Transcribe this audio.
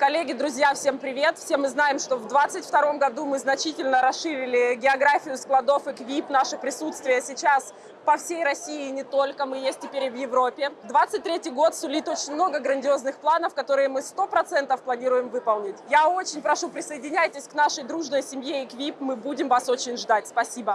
Коллеги, друзья, всем привет! Все мы знаем, что в 2022 году мы значительно расширили географию складов и КВИП. Наше присутствие сейчас по всей России и не только. Мы есть теперь и в Европе. 23 год сулит очень много грандиозных планов, которые мы 100% планируем выполнить. Я очень прошу, присоединяйтесь к нашей дружной семье и КВИП. Мы будем вас очень ждать. Спасибо.